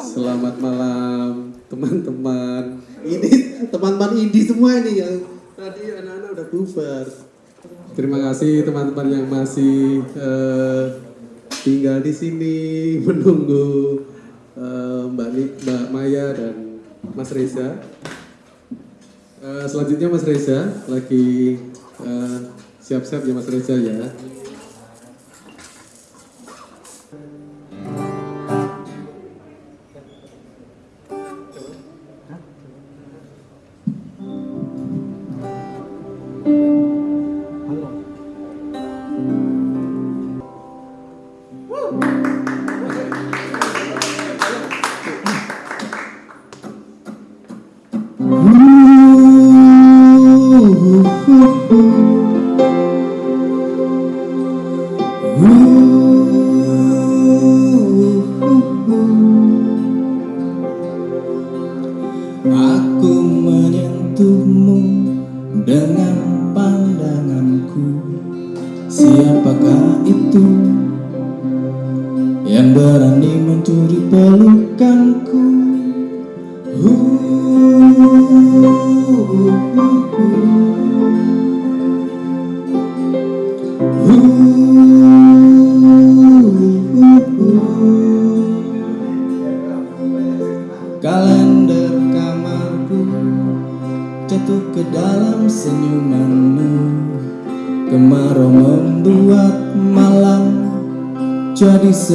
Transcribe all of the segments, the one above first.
Selamat malam teman-teman. Ini teman-teman indie semua ini yang tadi anak-anak udah bubar. Terima kasih teman-teman yang masih eh, tinggal di sini menunggu eh, Mbak Mbak Maya dan Mas Reza. Eh, selanjutnya Mas Reza lagi siap-siap ya Mas Reza ya. Aku menyentuhmu dengan pandanganku. Siapakah itu yang berani mencuri pelukanku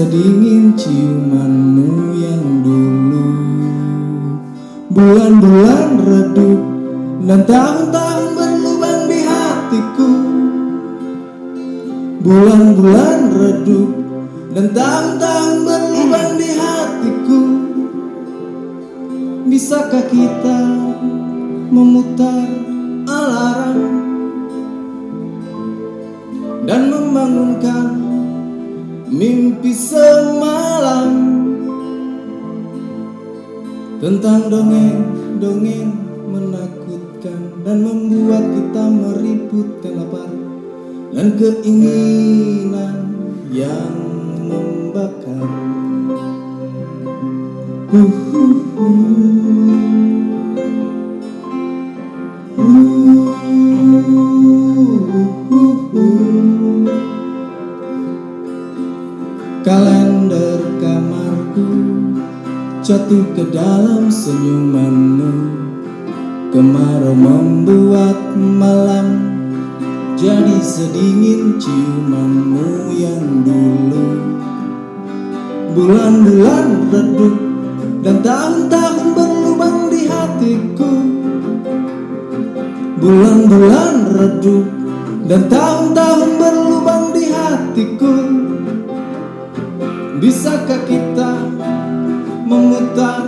sedingin ciumanmu yang dulu. Bulan-bulan redup dan tahun-tahun berlubang di hatiku. Bulan-bulan redup dan tahun-tahun berlubang di hatiku. Bisakah kita memutar alarm dan membangunkan mimpi semalam tentang dongeng-dongeng menakutkan dan membuat kita meribut lapar dan keinginan yang membakar. Kalender senyumanmu. Kemarau membuat malam jadi sedingin ciumanmu yang dulu. Bulan-bulan redup dan tahun-tahun berlubang di hatiku. Bulan-bulan redup dan tahun-tahun berlubang di hatiku. Bisakah kita memutar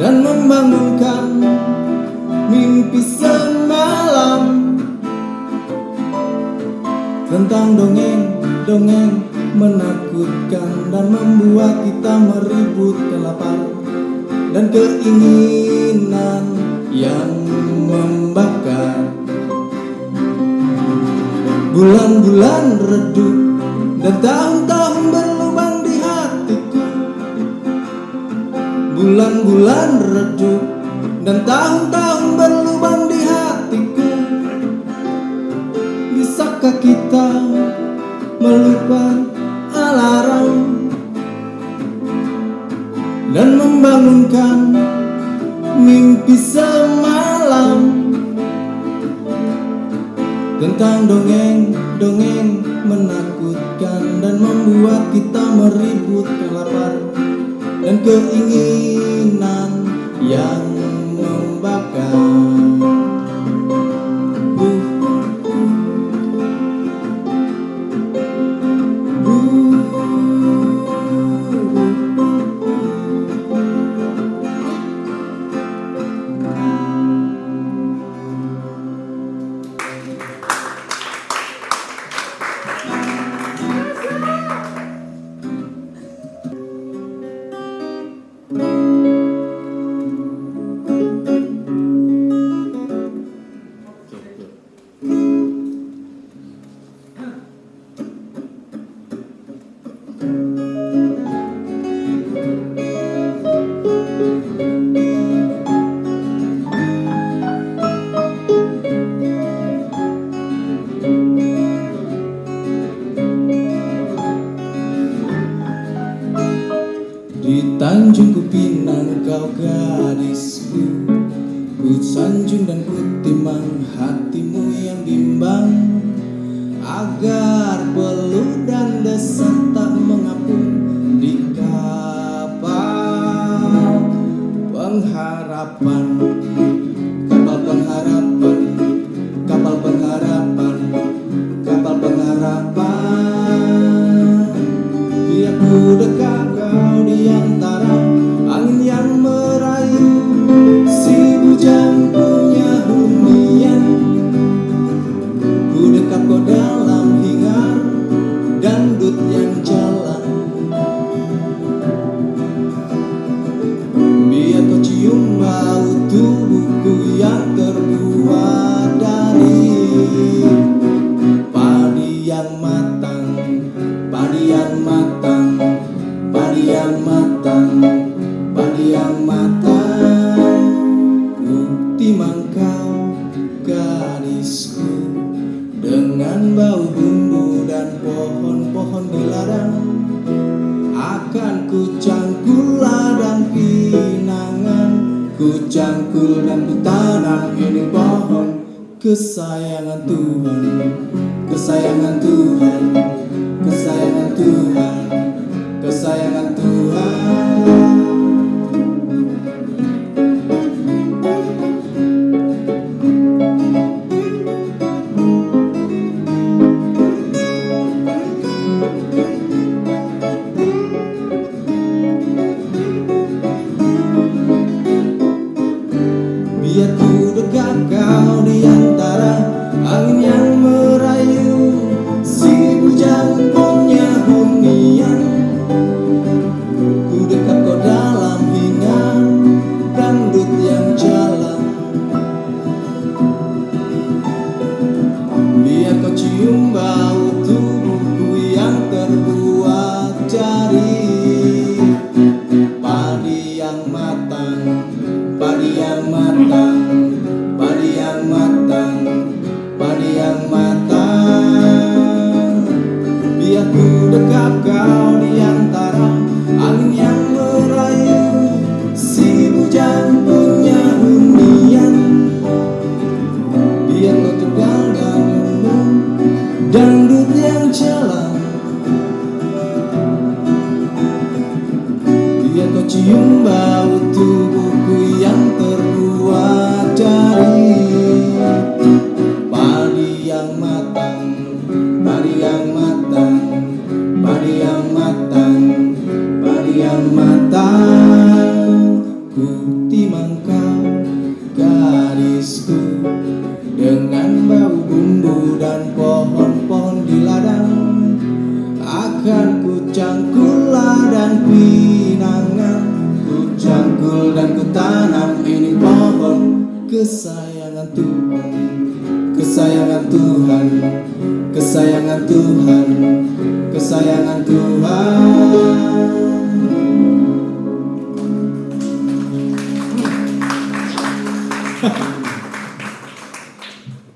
dan membangunkan mimpi semalam. Tentang dongeng-dongeng menakutkan dan membuat kita meribut lapar dan keinginan yang membakar. Bulan-bulan redup dan tahun-tahun bulan-bulan redup dan tahun-tahun berlubang di hatiku. Bisakah kita melupakan alarm dan membangunkan mimpi semalam? Tentang dongeng-dongeng menakutkan dan membuat kita meribut lapar dan keinginan Ku cangkul dan ku tanam ini pohon Kesayangan Tuhan. Kesayangan Tuhan Kesayangan Tuhan Kesayangan Tuhan Biar ku dekat kau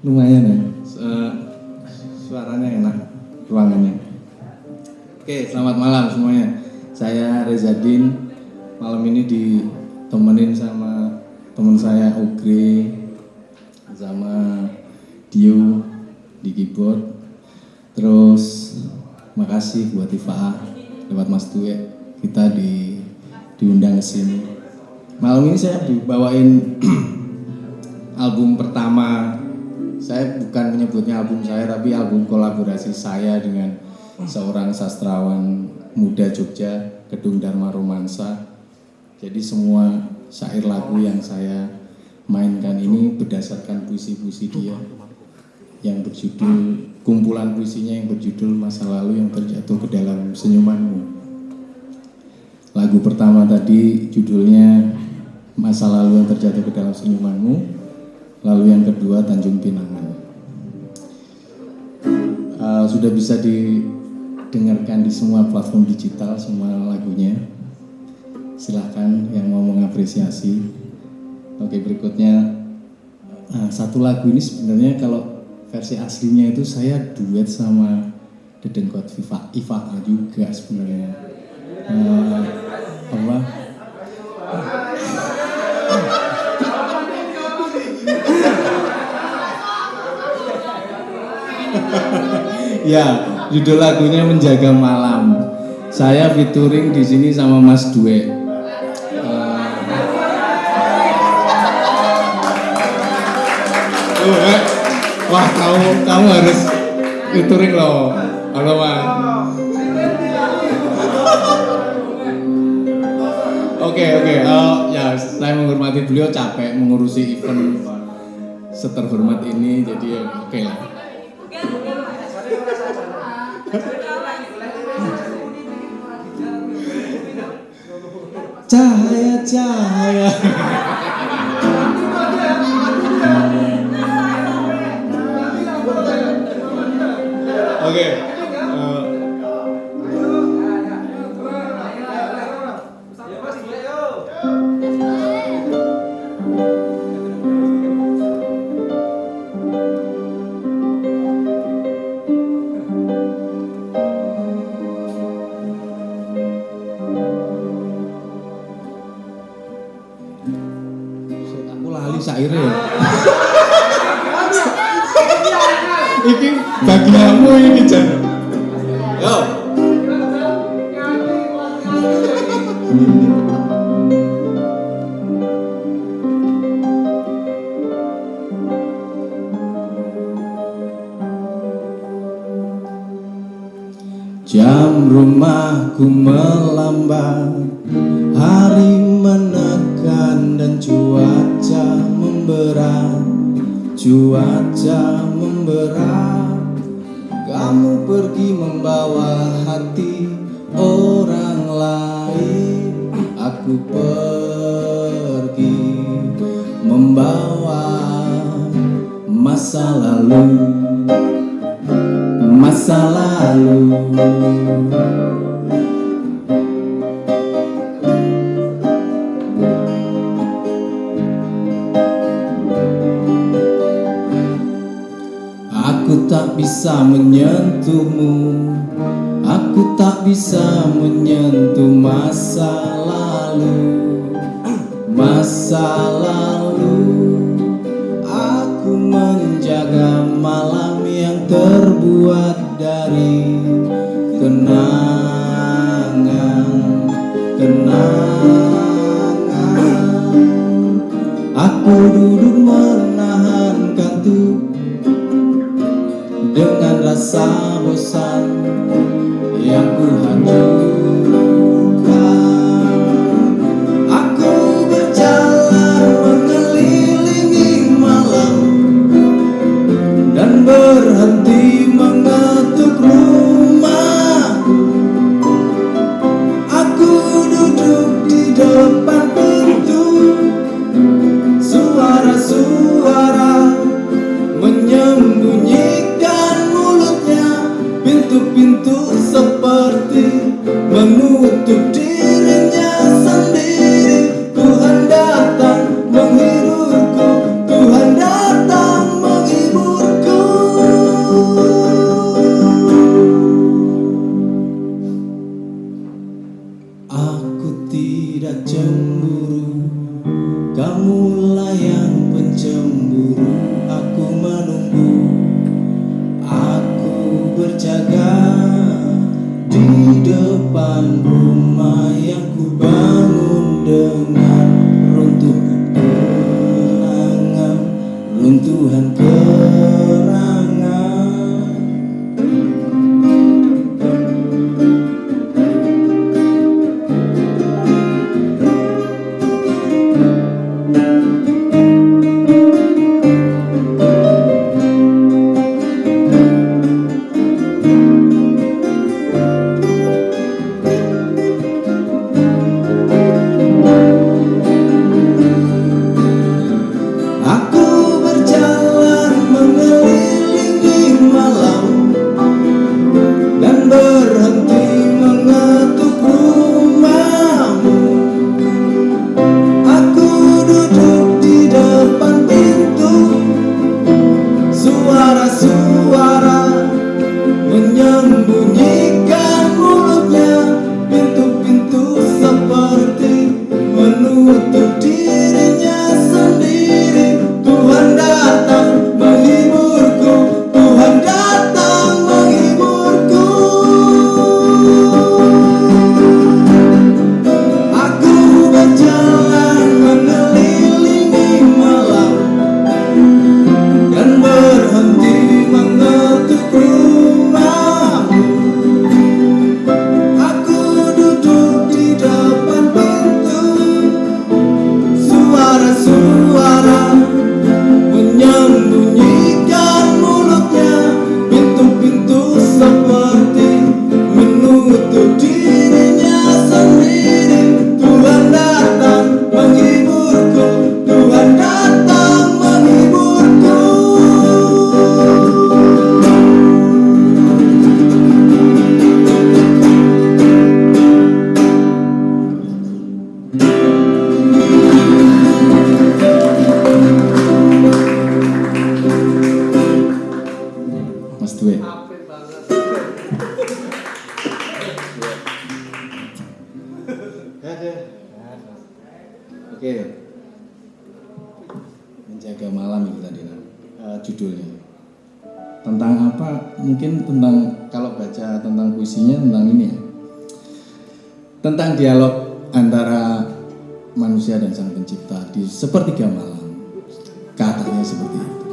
Lumayan ya Se- Suaranya enak Ruangannya Oke, selamat malam semuanya. Saya Reza Din. Malam ini ditemenin sama teman saya Ugre sama Dio di keyboard. Terus makasih buat Ifa lewat Mas Tue kita di diundang ke sini. Malam ini saya dibawain album pertama saya bukan menyebutnya album saya tapi album kolaborasi saya dengan seorang sastrawan muda Jogja Gedung Dharma Romansa. Jadi semua syair lagu yang saya mainkan ini berdasarkan puisi-puisi dia yang berjudul kumpulan puisinya yang berjudul masa lalu yang terjatuh ke dalam senyumanmu. Lagu pertama tadi judulnya masa lalu yang terjatuh ke dalam senyumanmu lalu yang kedua Tanjung Pinangan. Uh, sudah bisa didengarkan di semua platform digital semua lagunya. Silahkan yang mau mengapresiasi. Oke berikutnya. Uh, satu lagu ini sebenarnya kalau versi aslinya itu saya duet sama Dedengkot Viva Iva juga sebenarnya. Uh, ya, judul lagunya Menjaga Malam. Saya featuring di sini sama Mas Dwe. Oh, eh. Wah, kamu kamu harus featuring loh. Halo, Mas. Oke, oke. Eh, ya, saya menghormati beliau capek mengurusi event seterhormat ini, jadi ya oke lah. Cahaya. Oke. Kamu pergi membawa hati orang lain. Aku pergi membawa masa lalu. Masa lalu bisa menyentuhmu. Aku tak bisa menyentuh masa lalu. Masa lalu. Aku menjaga malam yang terbuat dari kenangan Kenangan. Aku duduk menahan dengan tentang apa? Mungkin tentang kalau baca tentang puisinya tentang ini ya. Tentang dialog antara manusia dan sang pencipta di sepertiga malam. Katanya seperti itu.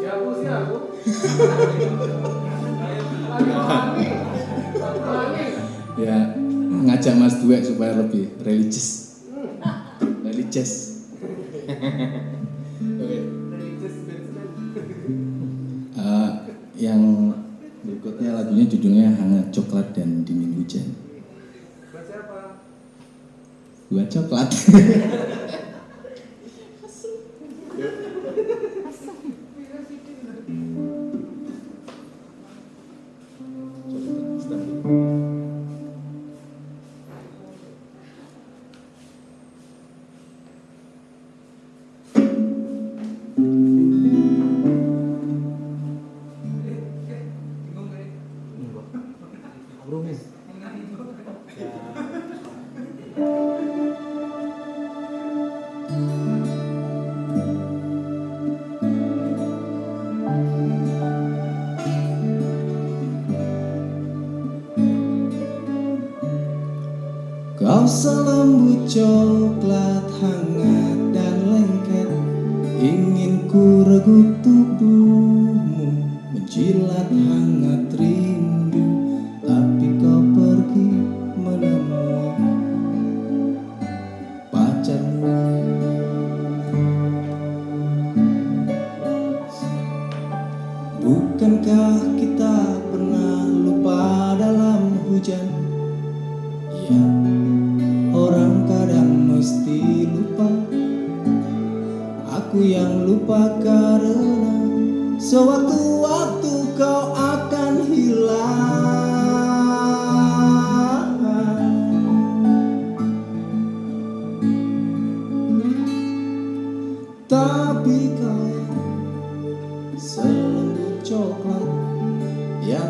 ya ngajak Mas Duet supaya lebih religius. Religius. Judulnya Hangat Coklat dan Dingin Hujan. Buat coklat. Kau selembut coklat hangat selembut coklat yang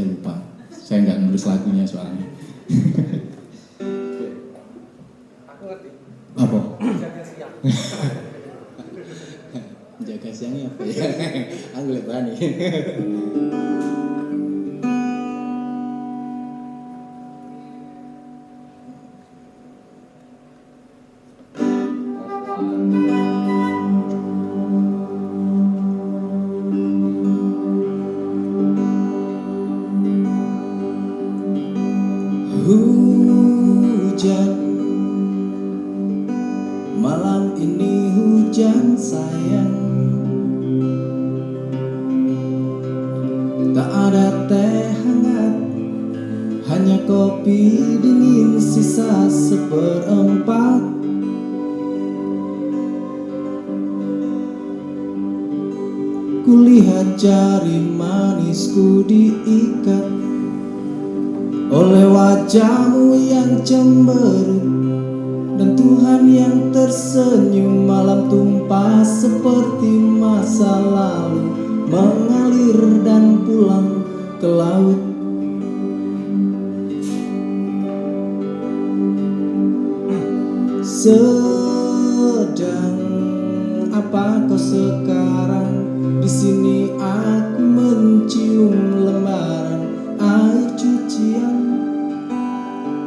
saya lupa. Saya nggak nulis lagunya soalnya. Apa? Jaga siangnya apa ya? Aku berani. Kopi dingin sisa seperempat. Ku Kulihat jari manisku diikat Oleh wajahmu yang cemberut Dan Tuhan yang tersenyum Malam tumpah seperti masa lalu Mengalir dan pulang ke laut Sedang apa kau sekarang? Di sini aku mencium lembaran air cucian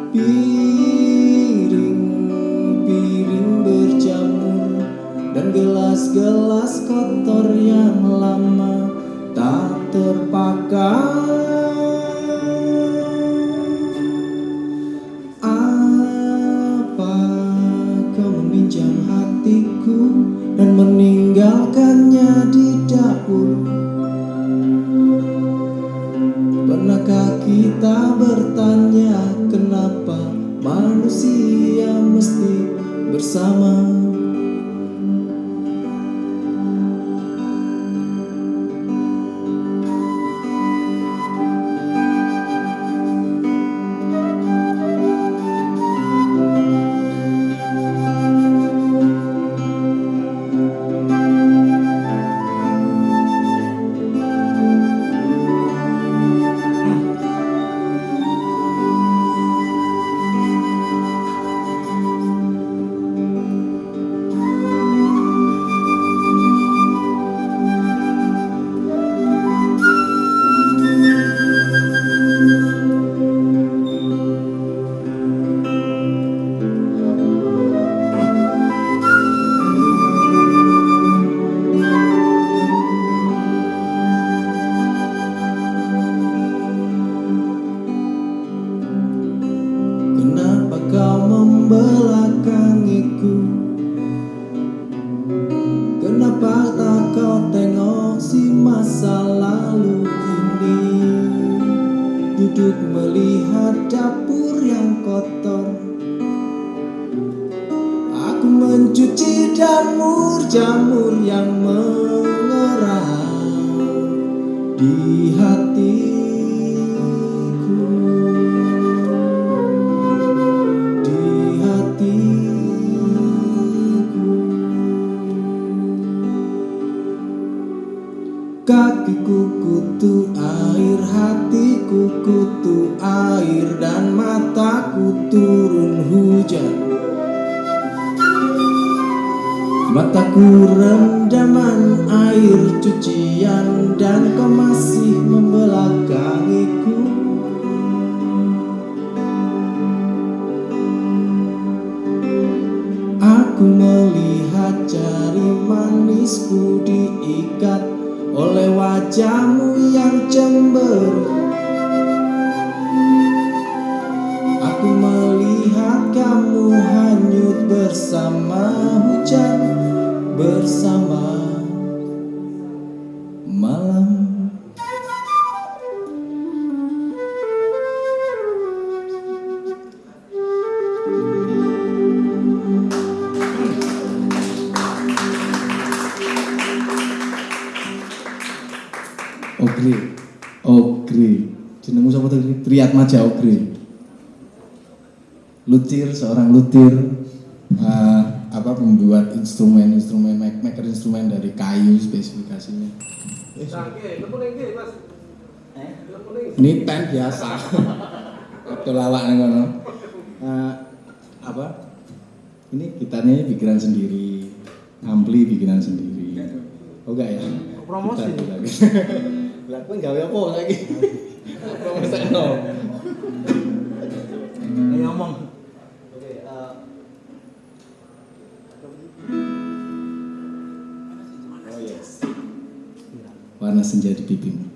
Piring-piring berjamur Dan gelas-gelas kotor yang lama tak terpakai kutu air Dan mataku turun hujan. Mataku rendaman air cucian Dan kau masih membelakangiku. Aku melihat jari manisku diikat oleh wajahmu yang cemberut bersama hujan Bersama malam Ogri, Ogri, jenengmu siapa tadi? Triatmaja Ogri. Lutir, seorang lutir, apa pembuat instrumen-instrumen, make- maker instrumen dari kayu spesifikasinya. Eh, Ini pen biasa. Waktu lawak nih kono. Eh, apa? Ini gitarnya bikinan sendiri, ampli bikinan sendiri. Oh enggak ya? Promosi. Lah kowe gawe apa lagi? Promosi no. Ini ngomong. Warna senja di pipimu.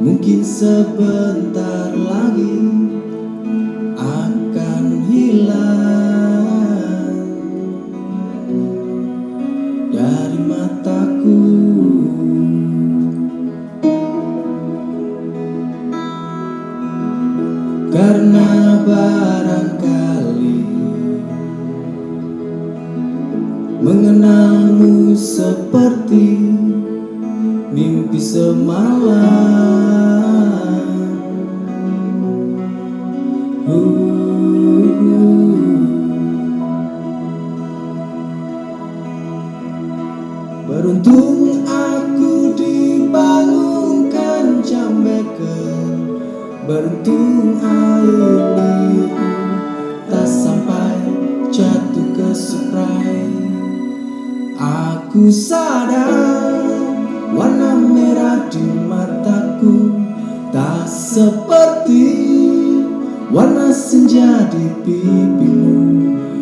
Mungkin sebentar lagi pipimu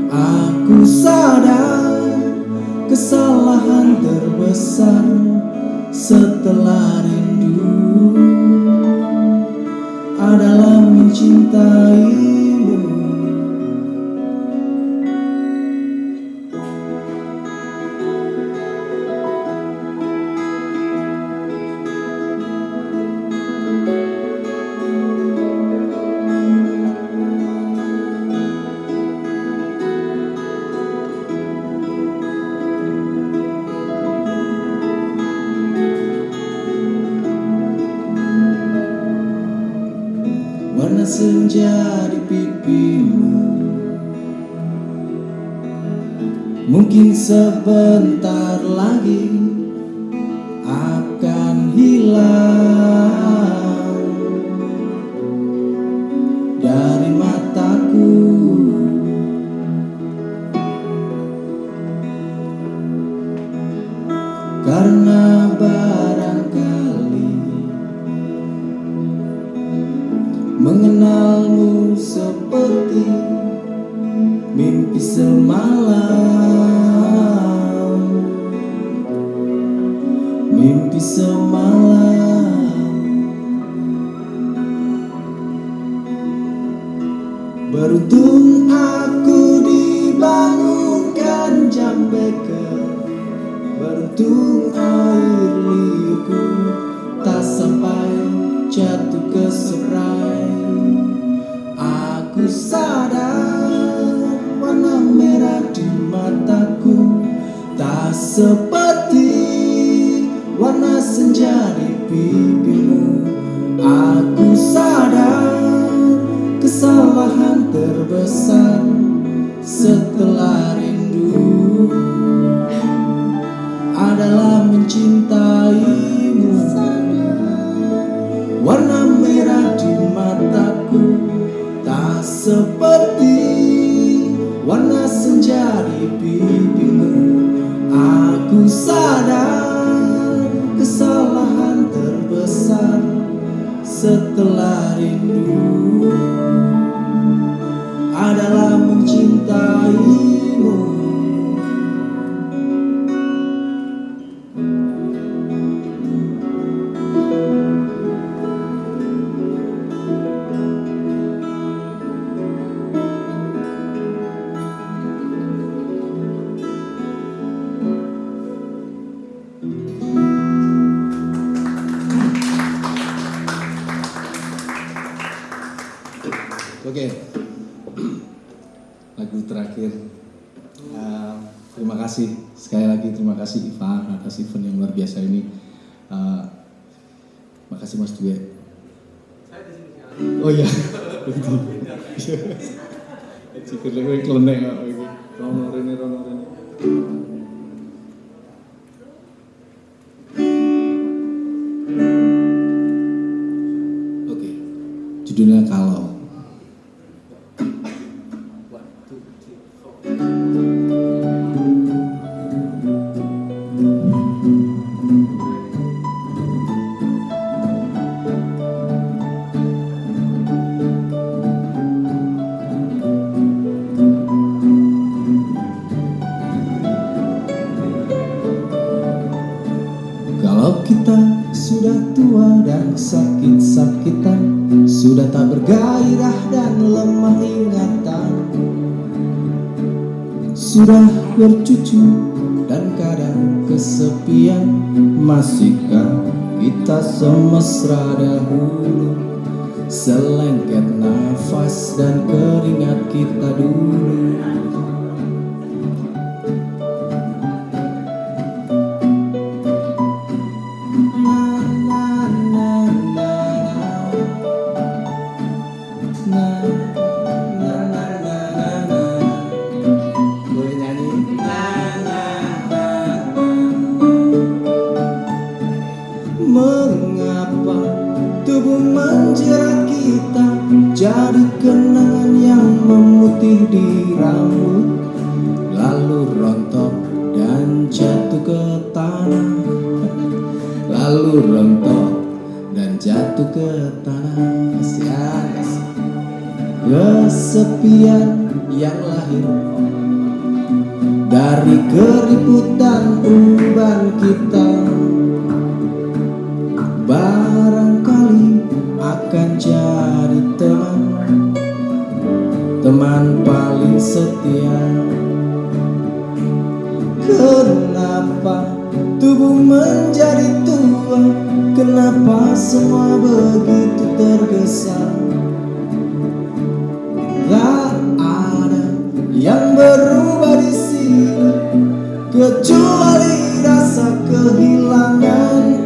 Aku sadar kesalahan terbesar setelah rindu Adalah mencintai Karena barangkali Mengenalmu seperti warna senja di pipimu. Aku sadar kesalahan terbesar setelah rindu. judulnya kalau Sudah bercucu dan kadang kesepian. Masihkah kita semesra dahulu? Selengket nafas dan keringat kita dulu. Jadi kenangan yang memutih di rambut Lalu rontok dan jatuh ke tanah. Lalu rontok dan jatuh ke tanah. Kasihan Kesepian yang lahir Dari keributan umban kita. kembali rasa kehilangan.